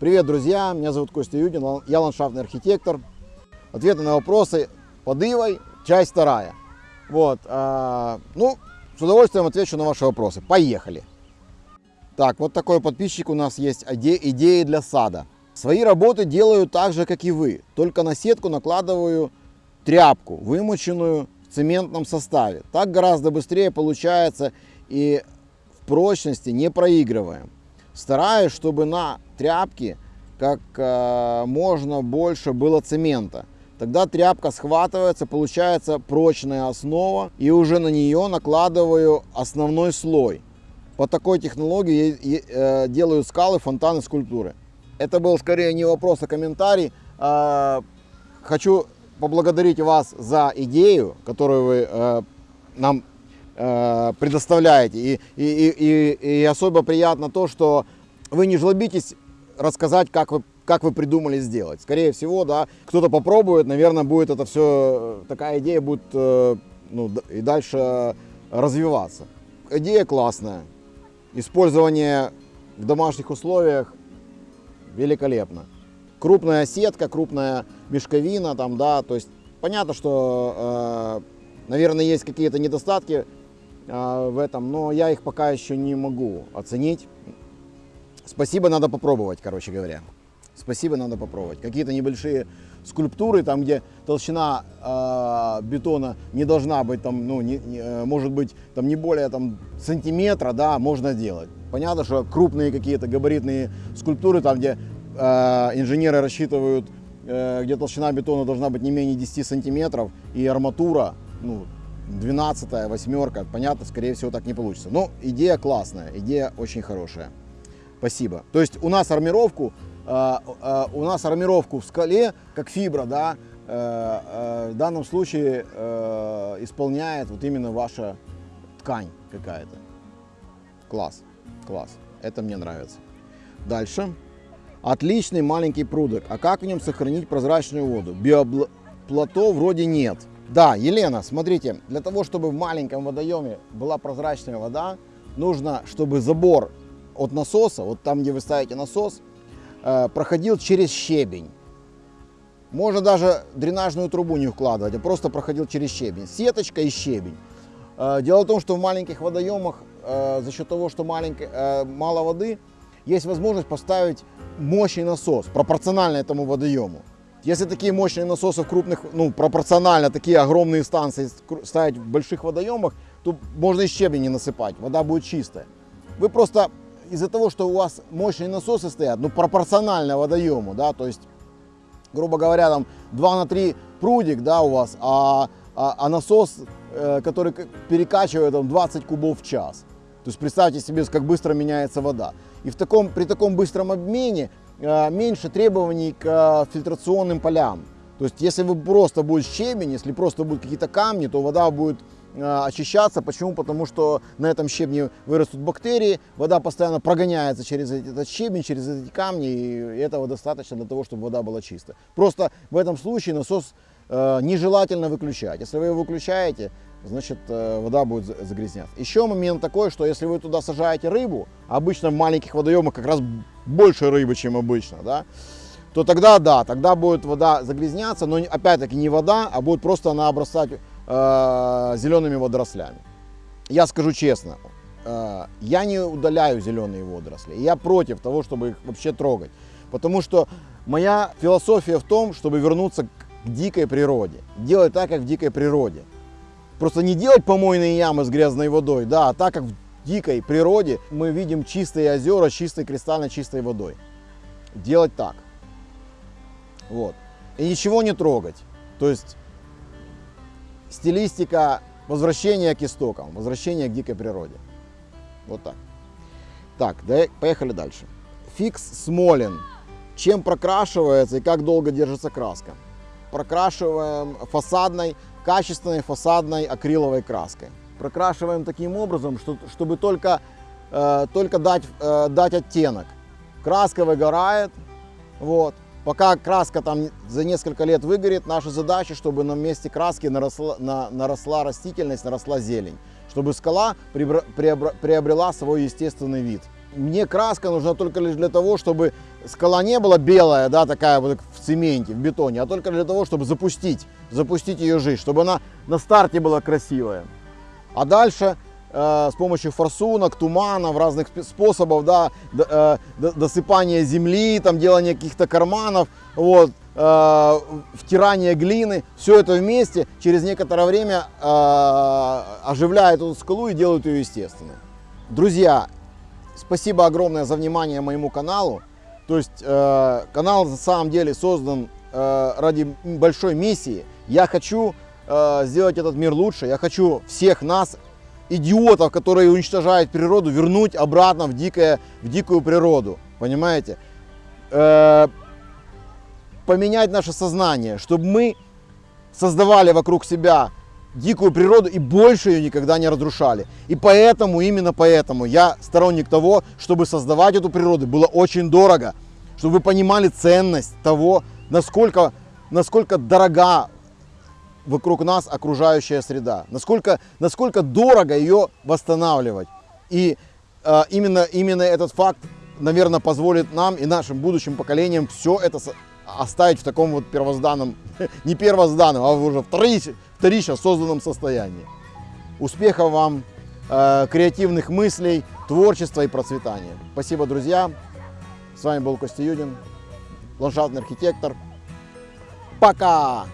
Привет, друзья! Меня зовут Костя Юдин, я ландшафтный архитектор. Ответы на вопросы под Ивой, часть вторая. Вот, а, ну, с удовольствием отвечу на ваши вопросы. Поехали! Так, вот такой подписчик у нас есть, идеи для сада. Свои работы делаю так же, как и вы, только на сетку накладываю тряпку, вымоченную в цементном составе. Так гораздо быстрее получается и в прочности не проигрываем. Стараюсь, чтобы на тряпке как э, можно больше было цемента. Тогда тряпка схватывается, получается прочная основа, и уже на нее накладываю основной слой. По такой технологии я, э, делаю скалы, фонтаны, скульптуры. Это был скорее не вопрос, а комментарий. Э, хочу поблагодарить вас за идею, которую вы э, нам э, предоставляете. И, и, и, и особо приятно то, что вы не жлобитесь рассказать, как вы, как вы придумали сделать. Скорее всего, да, кто-то попробует, наверное, будет это все, такая идея будет э, ну, и дальше развиваться. Идея классная. Использование в домашних условиях великолепно. Крупная сетка, крупная мешковина, там, да, то есть понятно, что, э, наверное, есть какие-то недостатки э, в этом, но я их пока еще не могу оценить. Спасибо, надо попробовать, короче говоря. Спасибо, надо попробовать. Какие-то небольшие скульптуры, там, где толщина э, бетона не должна быть, там, ну, не, не, э, может быть, там, не более там, сантиметра, да, можно делать. Понятно, что крупные какие-то габаритные скульптуры, там, где э, инженеры рассчитывают, э, где толщина бетона должна быть не менее 10 сантиметров, и арматура, ну, 12 восьмерка, понятно, скорее всего, так не получится. Но идея классная, идея очень хорошая. Спасибо. То есть у нас армировку, э, э, у нас армировку в скале, как фибра, да, э, в данном случае исполняет вот именно ваша ткань какая-то. Класс, класс. Это мне нравится. Дальше. Отличный маленький прудок. А как в нем сохранить прозрачную воду? Биоплато вроде нет. Да, Елена, смотрите, для того, чтобы в маленьком водоеме была прозрачная вода, нужно, чтобы забор от насоса, вот там, где вы ставите насос, э, проходил через щебень. Можно даже дренажную трубу не укладывать, а просто проходил через щебень. Сеточка и щебень. Э, дело в том, что в маленьких водоемах э, за счет того, что маленькое, мало воды, есть возможность поставить мощный насос, пропорционально этому водоему. Если такие мощные насосы в крупных, ну, пропорционально такие огромные станции ставить в больших водоемах, то можно и щебень не насыпать, вода будет чистая. Вы просто из-за того, что у вас мощные насосы стоят, ну, пропорционально водоему, да, то есть, грубо говоря, там 2 на 3 прудик, да, у вас, а, а, а насос, э, который перекачивает там 20 кубов в час. То есть представьте себе, как быстро меняется вода. И в таком, при таком быстром обмене меньше требований к э, фильтрационным полям. То есть если вы просто будет щебень, если просто будут какие-то камни, то вода будет Э, очищаться. Почему? Потому что на этом щебне вырастут бактерии, вода постоянно прогоняется через этот щебень, через эти камни, и этого достаточно для того, чтобы вода была чистая. Просто в этом случае насос э, нежелательно выключать. Если вы его выключаете, значит э, вода будет загрязняться. Еще момент такой, что если вы туда сажаете рыбу, обычно в маленьких водоемах как раз больше рыбы, чем обычно, да, то тогда да, тогда будет вода загрязняться, но опять-таки не вода, а будет просто она обрастать э, зелеными водорослями. Я скажу честно, э, я не удаляю зеленые водоросли. Я против того, чтобы их вообще трогать. Потому что моя философия в том, чтобы вернуться к дикой природе. Делать так, как в дикой природе. Просто не делать помойные ямы с грязной водой, да, а так, как в дикой природе мы видим чистые озера с чистой, кристально чистой водой. Делать так. Вот. И ничего не трогать. То есть стилистика возвращения к истокам, возвращения к дикой природе. Вот так. Так, да, поехали дальше. Фикс Смолин. Чем прокрашивается и как долго держится краска? Прокрашиваем фасадной, качественной фасадной акриловой краской. Прокрашиваем таким образом, что, чтобы только, э, только дать, э, дать оттенок. Краска выгорает, вот, Пока краска там за несколько лет выгорит, наша задача, чтобы на месте краски наросла, на, наросла растительность, наросла зелень. Чтобы скала приобрела свой естественный вид. Мне краска нужна только лишь для того, чтобы скала не была белая, да, такая вот в цементе, в бетоне, а только для того, чтобы запустить, запустить ее жизнь, чтобы она на старте была красивая. А дальше э, с помощью форсунок, туманов, разных способов, да, э, досыпания земли, там делания каких-то карманов, вот, э, втирание глины, все это вместе через некоторое время э, оживляет эту скалу и делает ее естественной. Друзья, спасибо огромное за внимание моему каналу. То есть э, канал на самом деле создан э, ради большой миссии. Я хочу э, сделать этот мир лучше. Я хочу всех нас, идиотов, которые уничтожают природу, вернуть обратно в, дикое, в дикую природу. Понимаете? Э, поменять наше сознание, чтобы мы создавали вокруг себя дикую природу и больше ее никогда не разрушали. И поэтому, именно поэтому я сторонник того, чтобы создавать эту природу было очень дорого, чтобы вы понимали ценность того, насколько, насколько дорога вокруг нас окружающая среда, насколько, насколько дорого ее восстанавливать. И э, именно, именно этот факт, наверное, позволит нам и нашим будущим поколениям все это оставить в таком вот первозданном, не первозданном, а уже вторич- вторично созданном состоянии. Успехов вам, э, креативных мыслей, творчества и процветания. Спасибо, друзья. С вами был Костя Юдин, ландшафтный архитектор. Пока!